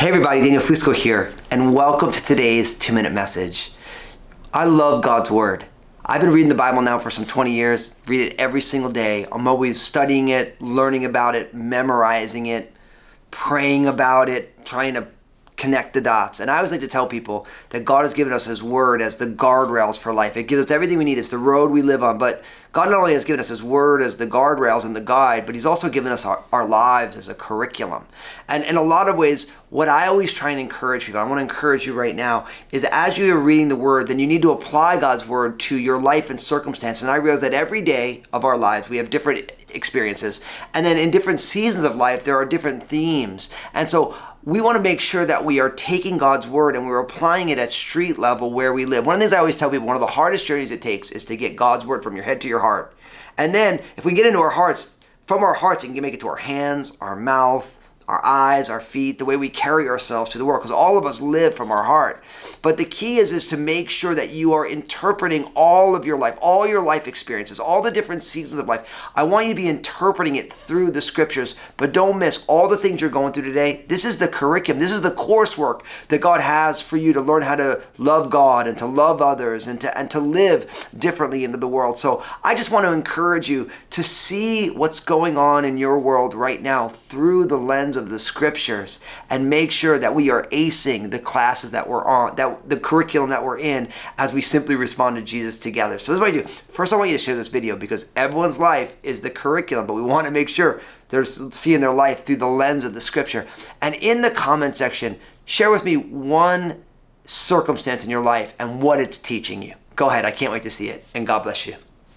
Hey everybody, Daniel Fusco here, and welcome to today's two minute message. I love God's Word. I've been reading the Bible now for some 20 years, read it every single day. I'm always studying it, learning about it, memorizing it, praying about it, trying to connect the dots. And I always like to tell people that God has given us His Word as the guardrails for life. It gives us everything we need. It's the road we live on. But God not only has given us His Word as the guardrails and the guide, but He's also given us our, our lives as a curriculum. And in a lot of ways, what I always try and encourage people, I want to encourage you right now, is as you are reading the Word, then you need to apply God's Word to your life and circumstance. And I realize that every day of our lives, we have different experiences. And then in different seasons of life, there are different themes. And so we want to make sure that we are taking God's word and we're applying it at street level where we live. One of the things I always tell people, one of the hardest journeys it takes is to get God's word from your head to your heart. And then if we get into our hearts, from our hearts, it can make it to our hands, our mouth, our eyes, our feet, the way we carry ourselves to the world, because all of us live from our heart. But the key is, is to make sure that you are interpreting all of your life, all your life experiences, all the different seasons of life. I want you to be interpreting it through the scriptures, but don't miss all the things you're going through today. This is the curriculum, this is the coursework that God has for you to learn how to love God and to love others and to and to live differently into the world. So I just want to encourage you to see what's going on in your world right now through the lens of the scriptures and make sure that we are acing the classes that we're on, that the curriculum that we're in as we simply respond to Jesus together. So this is what I do. First, I want you to share this video because everyone's life is the curriculum, but we want to make sure they're seeing their life through the lens of the scripture. And in the comment section, share with me one circumstance in your life and what it's teaching you. Go ahead. I can't wait to see it. And God bless you.